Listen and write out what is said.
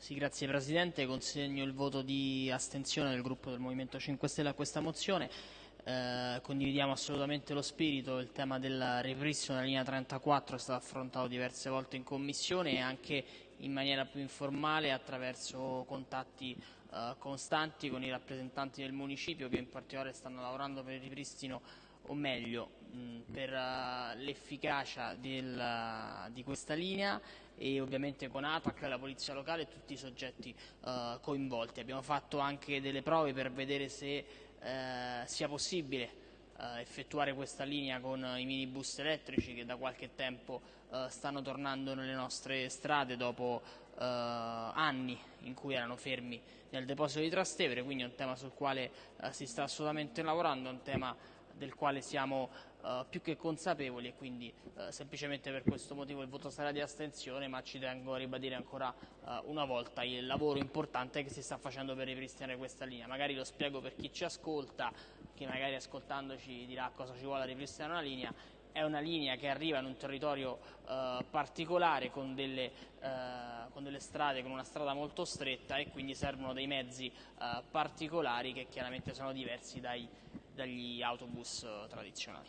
Sì, grazie Presidente. Consegno il voto di astensione del gruppo del Movimento 5 Stelle a questa mozione. Eh, condividiamo assolutamente lo spirito, il tema del ripristino della linea 34 è stato affrontato diverse volte in Commissione e anche in maniera più informale attraverso contatti eh, costanti con i rappresentanti del municipio che in particolare stanno lavorando per il ripristino o meglio mh, per uh, l'efficacia uh, di questa linea e ovviamente con ATAC, la polizia locale e tutti i soggetti uh, coinvolti. Abbiamo fatto anche delle prove per vedere se eh, sia possibile effettuare questa linea con i minibus elettrici che da qualche tempo stanno tornando nelle nostre strade dopo anni in cui erano fermi nel deposito di Trastevere, quindi è un tema sul quale si sta assolutamente lavorando, un tema del quale siamo uh, più che consapevoli e quindi uh, semplicemente per questo motivo il voto sarà di astensione, ma ci tengo a ribadire ancora uh, una volta il lavoro importante che si sta facendo per ripristinare questa linea. Magari lo spiego per chi ci ascolta, che magari ascoltandoci dirà cosa ci vuole ripristinare una linea, è una linea che arriva in un territorio eh, particolare con delle, eh, con delle, strade, con una strada molto stretta e quindi servono dei mezzi eh, particolari che chiaramente sono diversi dai, dagli autobus tradizionali.